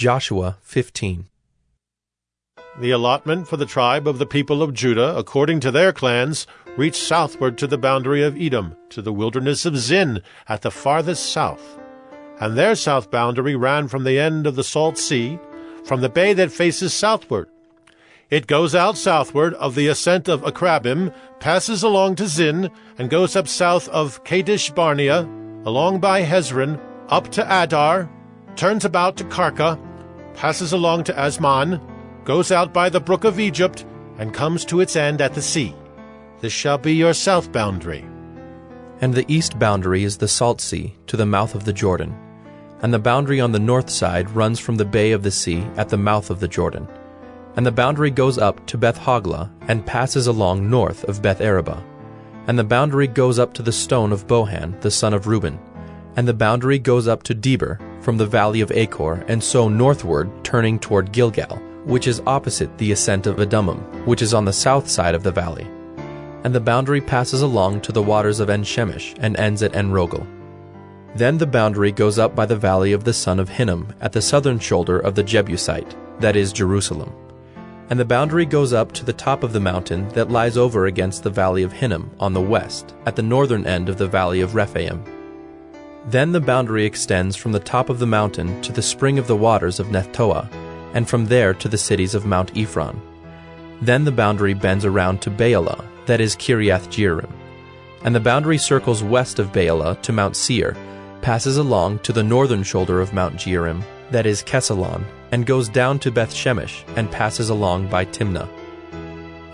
Joshua 15. The allotment for the tribe of the people of Judah, according to their clans, reached southward to the boundary of Edom, to the wilderness of Zin, at the farthest south. And their south boundary ran from the end of the Salt Sea, from the bay that faces southward. It goes out southward of the ascent of Akrabbim, passes along to Zin, and goes up south of Kadesh Barnea, along by Hezron, up to Addar, turns about to Karka, passes along to Azmon, goes out by the brook of Egypt, and comes to its end at the sea. This shall be your south boundary. And the east boundary is the Salt Sea, to the mouth of the Jordan. And the boundary on the north side runs from the bay of the sea at the mouth of the Jordan. And the boundary goes up to Beth Hoglah, and passes along north of Beth Arabah. And the boundary goes up to the stone of Bohan, the son of Reuben. And the boundary goes up to Debir, from the valley of Achor, and so northward, turning toward Gilgal, which is opposite the ascent of Adummim, which is on the south side of the valley. And the boundary passes along to the waters of En Shemesh, and ends at En Rogel. Then the boundary goes up by the valley of the son of Hinnom, at the southern shoulder of the Jebusite, that is Jerusalem. And the boundary goes up to the top of the mountain that lies over against the valley of Hinnom on the west, at the northern end of the valley of Rephaim. Then the boundary extends from the top of the mountain to the spring of the waters of Nephtoah, and from there to the cities of Mount Ephron. Then the boundary bends around to Baalah, that is Kiriath Jearim. And the boundary circles west of Baalah to Mount Seir, passes along to the northern shoulder of Mount Jearim, that is Chesalon, and goes down to Beth Shemesh, and passes along by Timnah.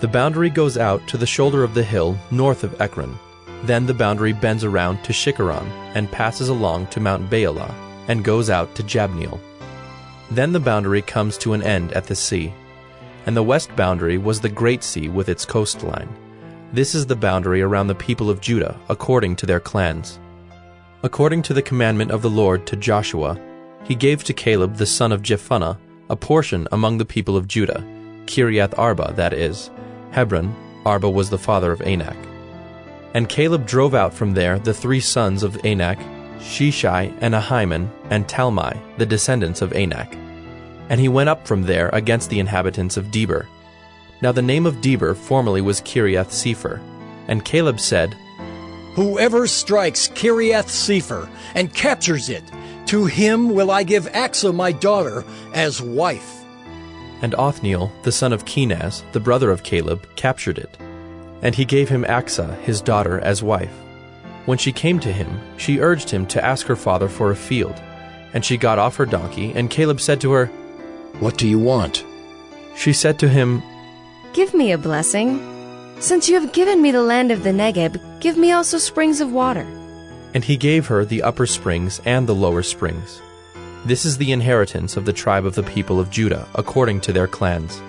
The boundary goes out to the shoulder of the hill north of Ekron. Then the boundary bends around to Shikkeron, and passes along to Mount Baalah, and goes out to Jabneel. Then the boundary comes to an end at the sea. And the west boundary was the Great Sea with its coastline. This is the boundary around the people of Judah, according to their clans. According to the commandment of the Lord to Joshua, he gave to Caleb the son of Jephunneh a portion among the people of Judah, Kiriath Arba, that is, Hebron. Arba was the father of Anak. And Caleb drove out from there the three sons of Anak, Sheshai, and Ahiman, and Talmai, the descendants of Anak. And he went up from there against the inhabitants of Debir. Now the name of Debir formerly was Kiriath Sepher. And Caleb said, Whoever strikes Kiriath Sepher and captures it, to him will I give Achsah my daughter as wife. And Othniel, the son of Kenaz, the brother of Caleb, captured it. And he gave him Achsah, his daughter, as wife. When she came to him, she urged him to ask her father for a field. And she got off her donkey, and Caleb said to her, What do you want? She said to him, Give me a blessing. Since you have given me the land of the Negeb, give me also springs of water. And he gave her the upper springs and the lower springs. This is the inheritance of the tribe of the people of Judah, according to their clans.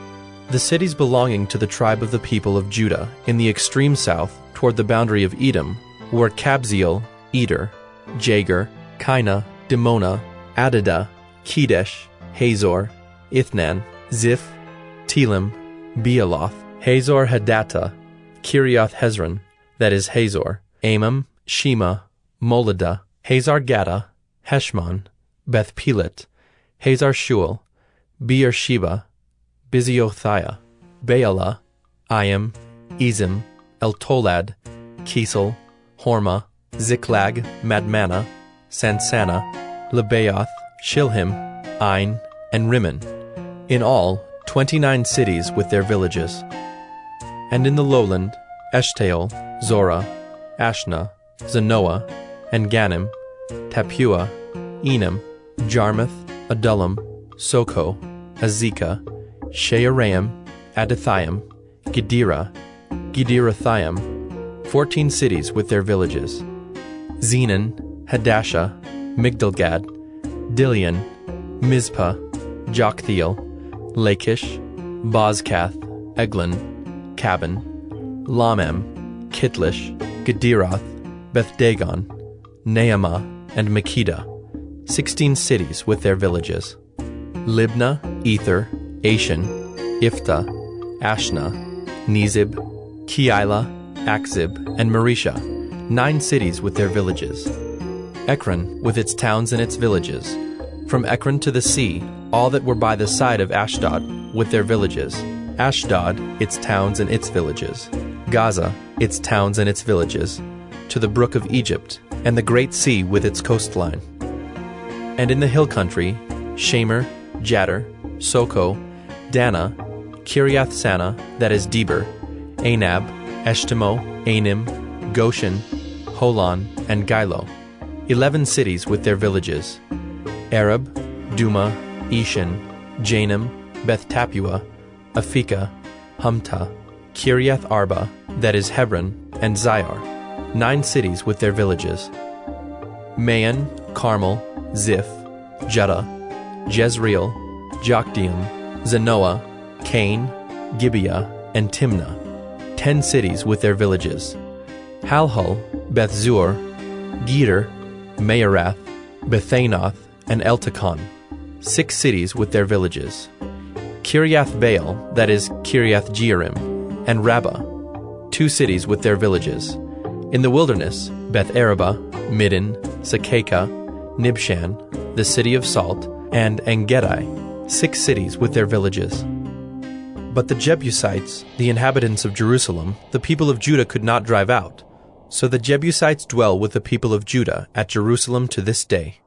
The cities belonging to the tribe of the people of Judah, in the extreme south, toward the boundary of Edom, were Kabzeel, Eder, Jagur, Kinah, Dimonah, Adadah, Kedesh, Hazor, Ithnan, Ziph, Telem, Bealoth, Hazor Hadattah, Kiriath Hezron, that is Hazor, Amam, Shema, Moladah, Hazar Gaddah, Heshmon, Beth Pelet, Hazar Shual, Beersheba, Biziothiah, Baalah, Iim, Ezem, Eltolad, Chesil, Hormah, Ziklag, Madmannah, Sansannah, Lebaoth, Shilhim, Ain, and Rimmon, in all twenty-nine cities with their villages. And in the lowland, Eshtaol, Zorah, Ashnah, Zanoah, and Gannim, Tappuah, Enam, Jarmuth, Adullam, Socoh, Azekah, Shaaraim, Adithaim, Gederah, Gederothaim, fourteen cities with their villages. Zenan, Hadashah, Migdalgad, Dilean, Mizpah, Joktheel, Lachish, Bozkath, Eglon, Cabbon, Lahmam, Chitlish, Gederoth, Beth-dagon, Naamah, and Makkedah, sixteen cities with their villages. Libnah, Ether, Ashan, Iphtah, Ashnah, Nezib, Keilah, Achzib, and Mareshah, nine cities with their villages. Ekron with its towns and its villages. From Ekron to the sea, all that were by the side of Ashdod, with their villages. Ashdod, its towns and its villages. Gaza, its towns and its villages. To the brook of Egypt, and the great sea with its coastline. And in the hill country, Shamir, Jattir, Socoh, Dannah, Kiriath Sannah, that is Debir, Anab, Eshtemoh, Anim, Goshen, Holon, and Giloh, eleven cities with their villages. Arab, Dumah, Eshan, Janim, Beth Tappuah, Aphekah, Humtah, Kiriath Arba, that is Hebron, and Zior, nine cities with their villages. Maon, Carmel, Ziph, Juttah, Jezreel, Jokdeam, Zanoah, Kain, Gibeah, and Timnah, ten cities with their villages. Halhul, Beth Zur, Gedor, Maarath, Bethanoth, and Eltekon, six cities with their villages. Kiriath Baal, that is Kiriath Jearim, and Rabbah, two cities with their villages. In the wilderness, Beth Arabah, Middin, Secacah, Nibshan, the city of salt, and Engedi, six cities with their villages. But the Jebusites, the inhabitants of Jerusalem, the people of Judah could not drive out. So the Jebusites dwell with the people of Judah at Jerusalem to this day.